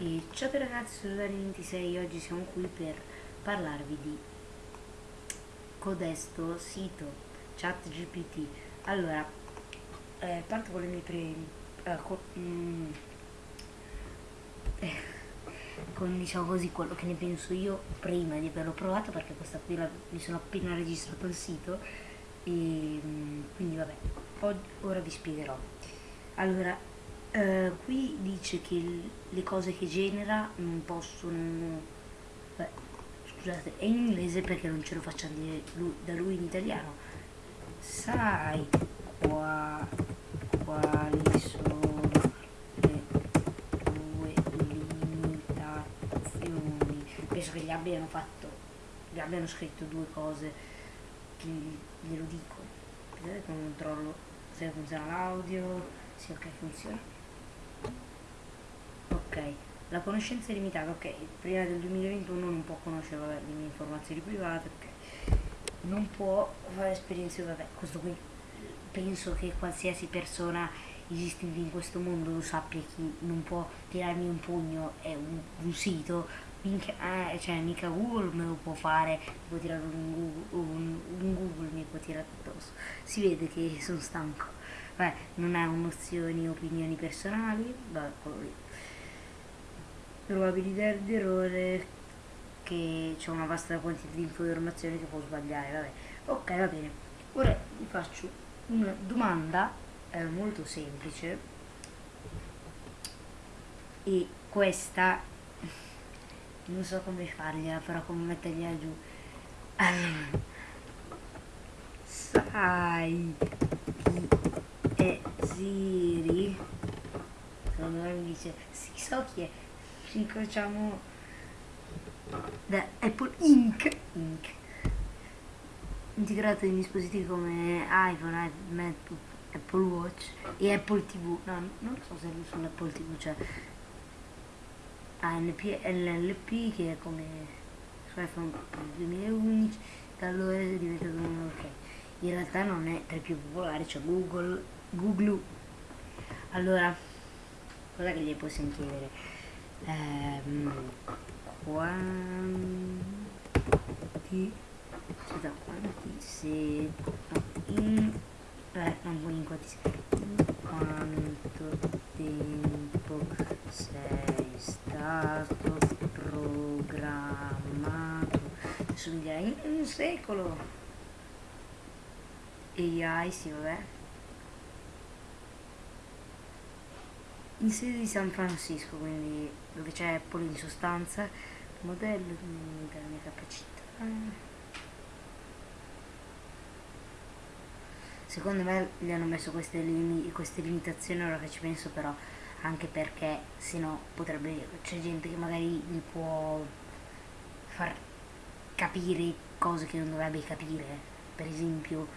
E ciao ragazzi, sono Dani26 oggi siamo qui per parlarvi di codesto sito ChatGPT. Allora, eh, parto con le mie prime... Eh, con, mm, eh, con diciamo così quello che ne penso io prima di averlo provato perché questa qui la, mi sono appena registrato il sito e mm, quindi vabbè, ora vi spiegherò. Allora, Uh, qui dice che le cose che genera non possono... Beh, scusate, è in inglese perché non ce lo facciamo dire lui, da lui in italiano. Sai qua, quali sono le tue limitazioni? Penso che gli abbiano fatto, gli abbiano scritto due cose glielo dico. Vedete controllo se funziona l'audio, se ok funziona ok la conoscenza è limitata ok. Prima del 2021 non può conoscere vabbè, le mie informazioni private ok. Non può fare esperienze vabbè questo qui penso che qualsiasi persona esistente in questo mondo lo sappia chi non può tirarmi un pugno è un, un sito minchia, eh, cioè mica Google me lo può fare può tirare un Google, un, un Google mi può tirare addosso. Si vede che sono stanco. Beh, non ha nozioni opinioni personali vabbè, probabilità di errore che c'è una vasta quantità di informazioni che può sbagliare vabbè. Ok va bene. Ora vi faccio una domanda eh, molto semplice. E questa non so come fargliela però come mettergliela giù. Sai chi è Siri? Secondo me mi dice sì so chi è ci incrociamo da Apple Inc. Inc. integrato in dispositivi come iPhone, iPad, Apple Watch e Apple TV no, non so se sull'Apple TV c'è ANP, LLP che è come su iPhone 2011 da allora è diventato un ok. In realtà non è tra i più popolari c'è Google Google allora cosa che gli possiamo chiedere ehm, quanti? Scusa, quanti? Se in eh, non in quanti in quanto tempo sei stato programmato? Mi direi in un secolo. AI sì vabbè in sede di San Francisco, quindi dove c'è Apple in sostanza, modello della mia capacità. Secondo me gli hanno messo queste, lim queste limitazioni ora che ci penso però anche perché se no potrebbe c'è gente che magari gli può far capire cose che non dovrebbe capire per esempio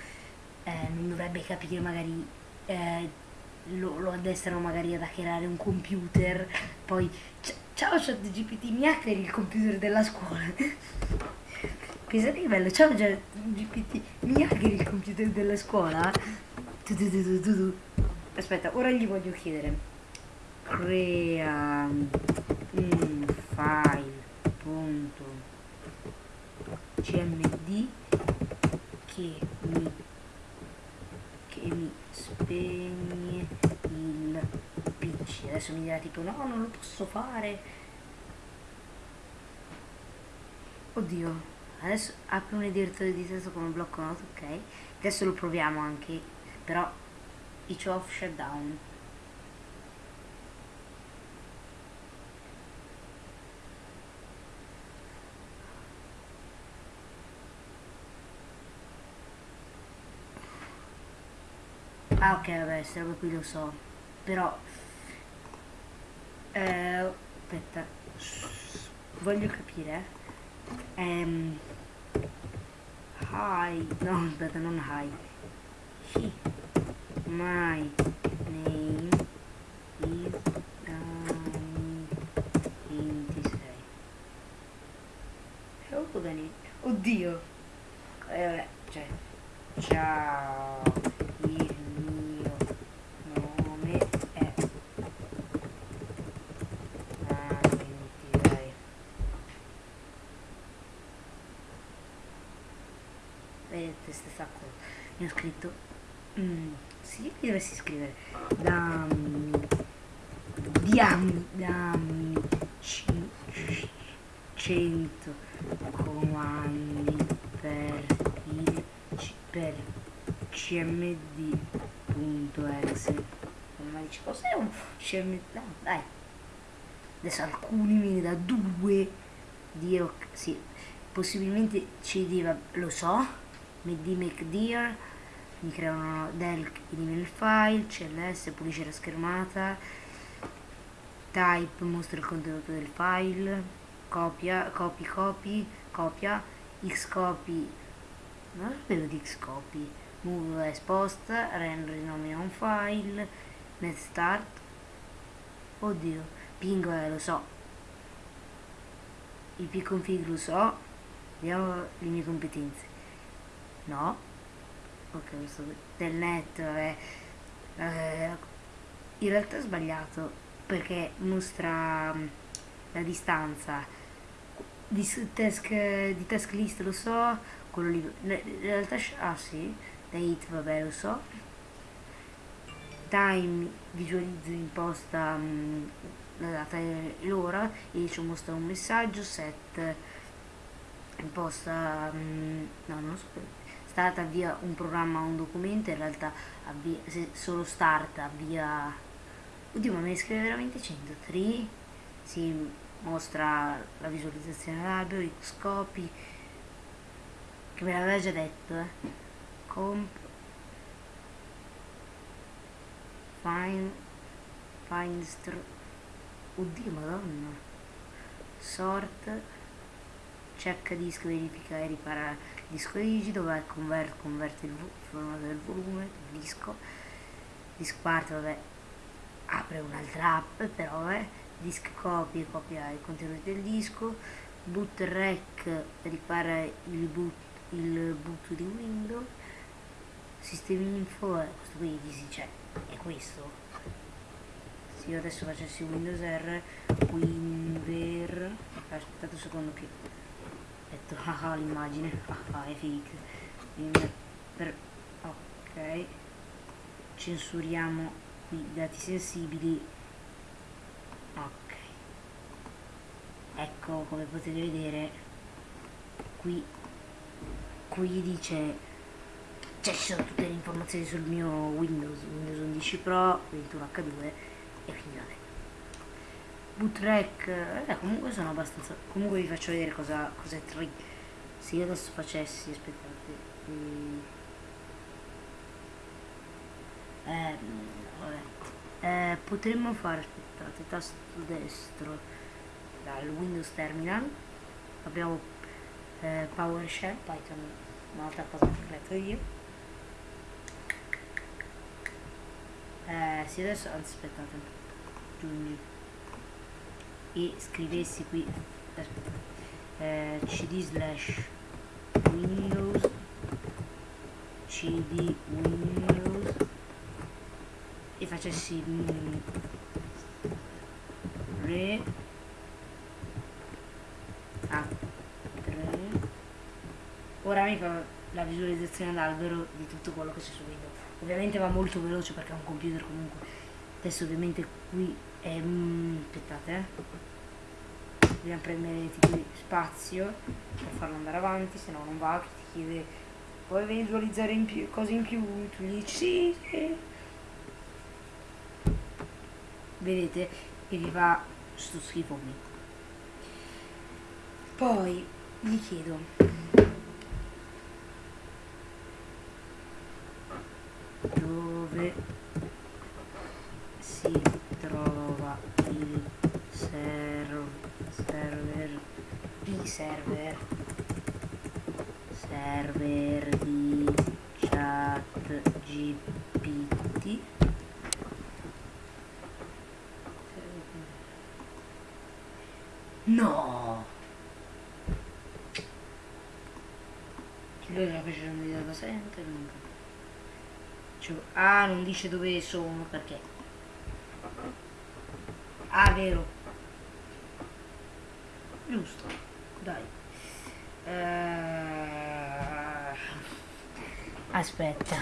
eh, non dovrebbe capire magari eh, lo, lo addestrano magari ad hackerare un computer, poi ciao ChatGPT mi hackeri il computer della scuola. Pensate che bello, ciao ChatGPT mi hackeri il computer della scuola. Tu, tu, tu, Aspetta, ora gli voglio chiedere. Crea un file punto cmd che mi che mi spegne il mi dirà tipo no non lo posso fare oddio adesso apro un editore di testo come blocco note ok. Adesso lo proviamo anche però each off shutdown Ah ok vabbè, roba qui lo so. Però... Eh, aspetta. Voglio capire. Ehm... Hi. No, aspetta, non hi. He. My name is Dani 26. Oh, Dani. Oddio. Eh, vabbè, cioè. Ciao. Questa cosa. Mi ho scritto, mm, sì, mi scrivere, dammi, dammi, dammi, ci- 100 comandi per il per cmd.exe ma dice cos'è un cmd no, dai. Adesso alcuni ne da due dio sì possibilmente cd va- lo so md dear mi creano del elimina il file cls pulisce la schermata type mostra il contenuto del file copia copy copy copia xcopy non sapevo di xcopy move as post render rinomina un file net start. Oddio ping eh, lo so. Ip config lo so vediamo le mie competenze no? Ok questo del net vabbè. Eh, in realtà è sbagliato perché mostra mm, la distanza. Di task, di task list lo so quello lì in realtà ah sì date vabbè lo so. Time visualizzo imposta mm, la data e l'ora e ci mostra un messaggio set imposta mm, no non lo so start avvia un programma o un documento in realtà avvia, se solo start avvia oddio ma ne scrive veramente 103 si mostra la visualizzazione albero xcopy che me l'aveva già detto eh. comp find find oddio madonna sort check disco verifica e ripara disco rigido vai convert converte il formato del volume del disco. Disk part vabbè apre un'altra app però vabbè disk copy copia i contenuti del disco boot rec ripara il boot, il boot di windows sistemi info eh, questo qui easy c'è è questo. Se io adesso facessi windows r winver aspettate un secondo che ho ah l'immagine ah è fake. Per ok. Censuriamo i dati sensibili. Ok. Ecco come potete vedere qui qui dice cioè ci sono tutte le informazioni sul mio Windows Windows 11 Pro 21H2 e quindi vabbè bootrec eh, comunque sono abbastanza comunque vi faccio vedere cosa cos'è 3 se io adesso facessi aspettate mm, eh. Eh, potremmo fare aspettate tasto destro dal Windows Terminal. Abbiamo eh, PowerShell Python un'altra cosa che ho creato io. Eh, sì adesso aspettate aggiungi e scrivessi qui eh, cd slash windows cd windows e facessi mm, re a 3 ora mi fa la visualizzazione d'albero di tutto quello che c'è su Windows. Ovviamente va molto veloce perché è un computer comunque. Adesso ovviamente qui è mm, aspettate eh dobbiamo prendere tipo spazio per farlo andare avanti se no non va che ti chiede puoi visualizzare in più, cose in più? Tu gli dici sì, sì. Vedete e vi fa sto schifo qui. Poi gli chiedo dove si trova il ser- server i server server di chat GPT no lui era facendo di data center non capisco. Cioè, ah, non dice dove sono perché. Ah, vero. Giusto. Dai. Eh, Aspetta.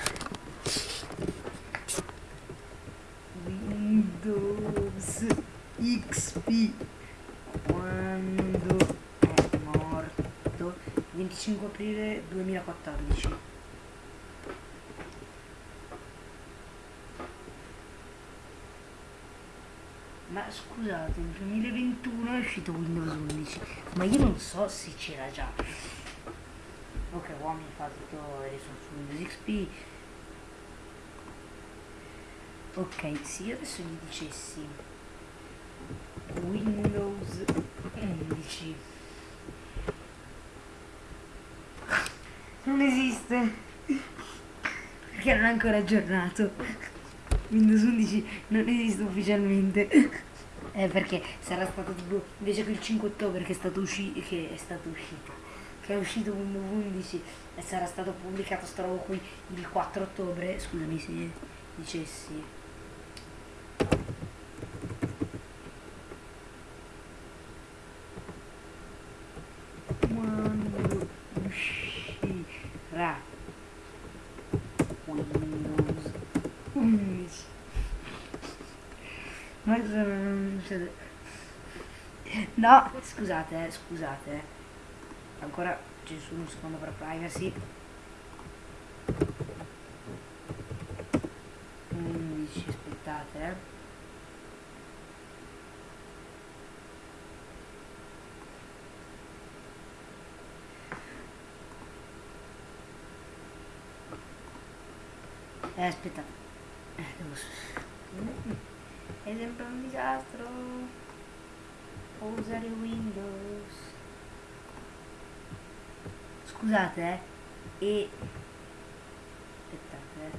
Windows XP quando è morto? 25 aprile 2014 ma scusate nel 2021 è uscito Windows 11 ma io non so se c'era già uomini tutto adesso su Windows XP ok se io adesso gli dicessi Windows 11 non esiste perché non è ancora aggiornato. Windows 11 non esiste ufficialmente. Eh, perché sarà stato tipo invece che il 5 ottobre che è stato uscito che è stato uscito che è uscito Windows 11 e sarà stato pubblicato sta roba qui il 4 ottobre scusami se dicessi quando uscirà Windows 11 ma cosa non succede? no scusate eh, scusate eh. Ancora c'è solo un secondo per privacy 11 aspettate eh Eh, aspetta. Eh, devo... È sempre un disastro. Usare Windows. Scusate, eh. E... Aspettate,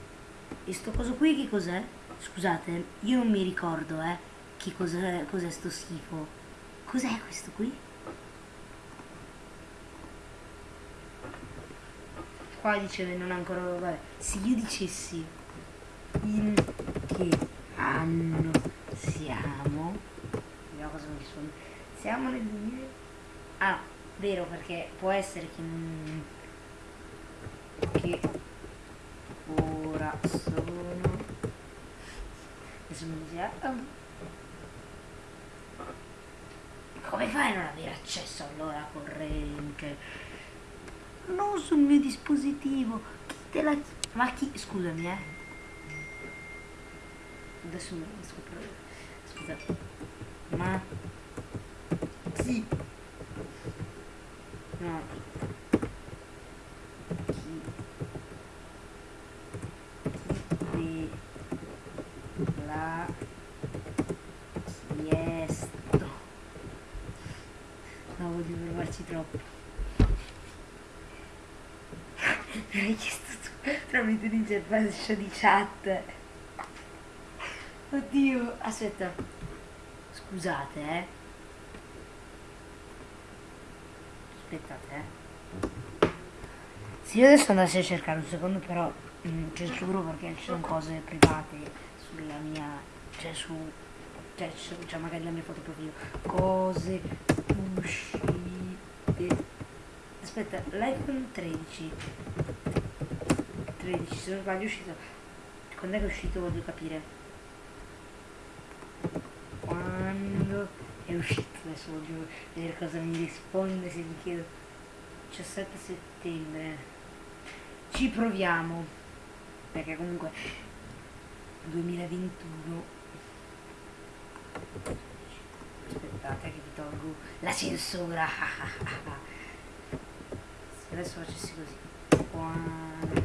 eh. E sto coso qui che cos'è? Scusate, io non mi ricordo, eh. Che cos'è, cos'è sto schifo. Cos'è questo qui? qua dice non ancora vabbè se io dicessi in che anno siamo vediamo cosa mi risponde siamo nel 2000 ah vero perché può essere che che ora sono adesso mi dice ah, come fai a non avere accesso all'ora corrente non sul mio dispositivo. Chi te la ma chi scusami eh. Adesso mi scopro scusa. Ma chi no chi te l'ha chiesto no voglio provarci troppo mi hai chiesto tu tramite l'interfaccia di chat. Oddio, aspetta. Scusate, eh. Aspettate, eh. Se io adesso andassi a cercare un secondo, però mm, censuro perché ci sono cose private sulla mia. cioè su. cioè, su, cioè magari la mia foto profilo. Cose uscite aspetta l'iPhone 13 13 se non sbaglio è uscito quando è uscito voglio capire quando è uscito adesso voglio vedere cosa mi risponde se mi chiedo 17 settembre ci proviamo. Perché comunque 2021 aspettate che vi tolgo la censura. Adesso facessi così. Quando è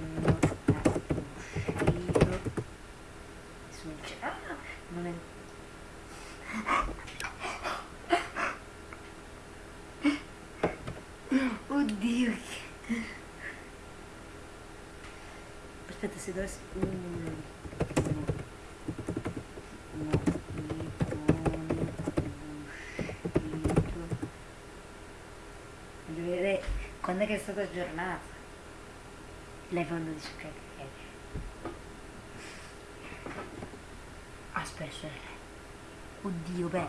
uscito ah non è oddio aspetta se dovessi uh. quando è che è stata aggiornata? L'iPhone 12 ok. Aspetta, oddio, beh.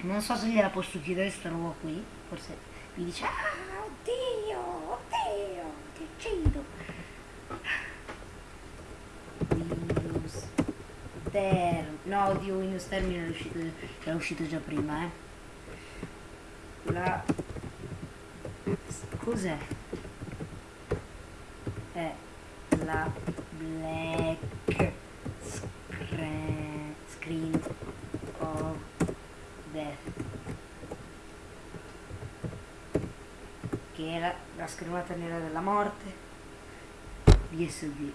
Non so se gliela posso chiedere sta roba qui, forse mi dice ah oddio oddio ti uccido. Windows Term no oddio Windows Termine è uscito, era uscito già prima eh. La cos'è? è la black screen of death. Che è la, la nera della morte BSD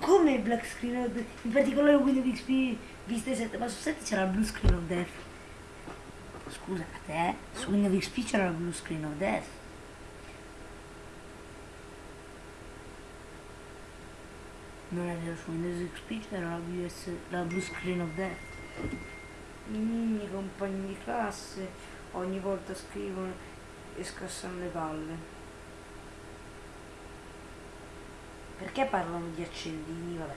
come black screen of death? In particolare Windows XP Vista 7 ma su 7 c'era il blue screen of death. Scusa a te su Windows XP c'era il blue screen of death. Non è vero su Windows XP c'era la, BS, la blue screen of death. Miei compagni di classe ogni volta scrivono e scassano le palle. Perché parlano di accendini? Vabbè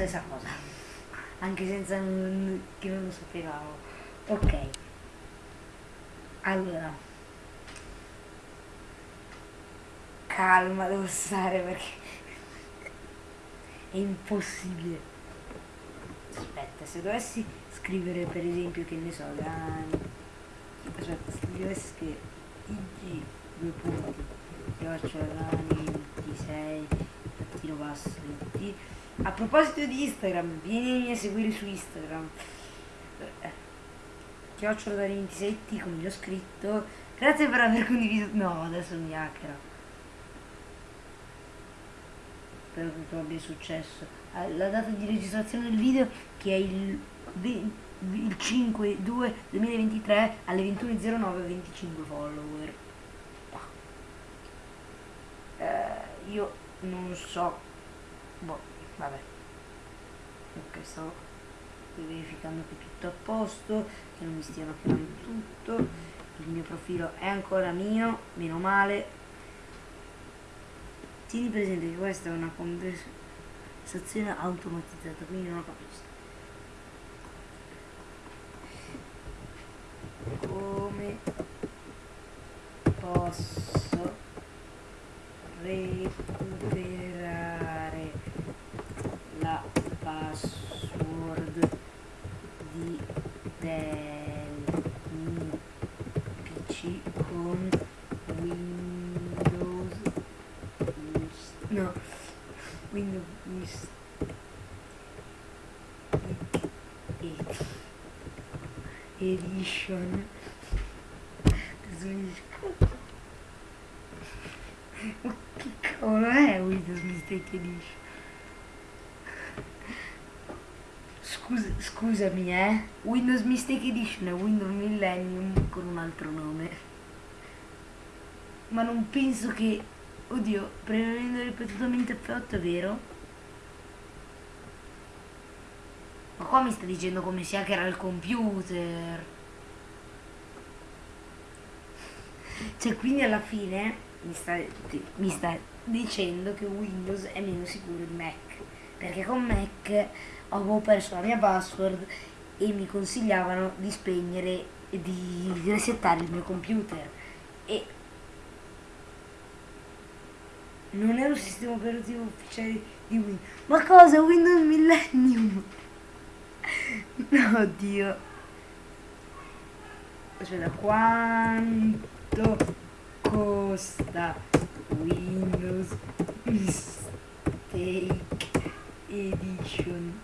stessa cosa. Anche senza che non lo sapevamo. Ok. Allora. Calma devo stare perché è impossibile. Aspetta se dovessi scrivere per esempio che ne so Dani dovessi scrivere ig due punti Dani 26 trattino basso 20 a proposito di Instagram vieni a seguire su Instagram. Eh, chiocciola da 27 come gli ho scritto. Grazie per aver condiviso no adesso mi hackera. Spero che tu abbia successo. Eh, la data di registrazione del video che è il, il 5 2 2023 alle 21.09 25 follower. Eh, io non so. Boh vabbè. Ok sto verificando che tutto a posto che non mi stiano chiamando tutto. Il mio profilo è ancora mio meno male. Tieni presente che questa è una conversazione automatizzata quindi non lo capisco come posso recuperare la password di del pc con windows no windows edition ma che cavolo è Windows Mistake Edition Scusa, scusami eh. Windows Mistake Edition è Windows Millennium con un altro nome. Ma non penso che oddio premendo ripetutamente F8 è vero? Ma qua mi sta dicendo come si hackera il computer. Cioè quindi alla fine mi sta, mi sta dicendo che Windows è meno sicuro di Mac perché con Mac avevo perso la mia password e mi consigliavano di spegnere e di resettare il mio computer. E non è un sistema operativo ufficiale di Windows. Ma cosa? Windows Millennium? No Dio aspetta quanto costa Windows Mistake Edition.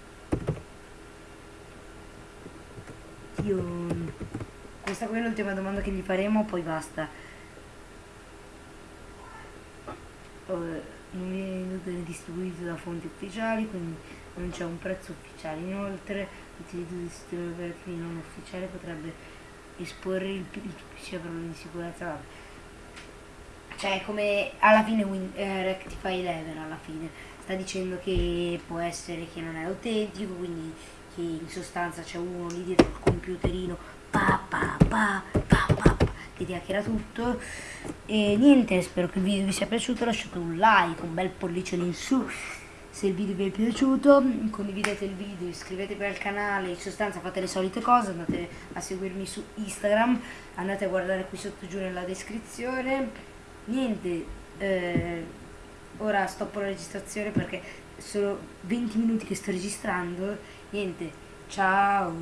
Tion. questa qui è l'ultima domanda che gli faremo poi basta. Uh, non viene distribuito da fonti ufficiali quindi non c'è un prezzo ufficiale. Inoltre l'utilizzo di sistemi operativi non ufficiali potrebbe esporre il, il PC a problemi di sicurezza cioè come alla fine win, eh, Rectify 11 alla fine. Sta dicendo che può essere che non è autentico quindi che in sostanza c'è uno lì dietro il computerino pa pa pa pa pa, che ti tutto. E niente spero che il video vi sia piaciuto. Lasciate un like un bel pollicione in su se il video vi è piaciuto. Condividete il video iscrivetevi al canale in sostanza fate le solite cose. Andate a seguirmi su Instagram. Andate a guardare qui sotto giù nella descrizione niente eh, ora stoppo la registrazione perché sono 20 minuti che sto registrando. Niente, ciao.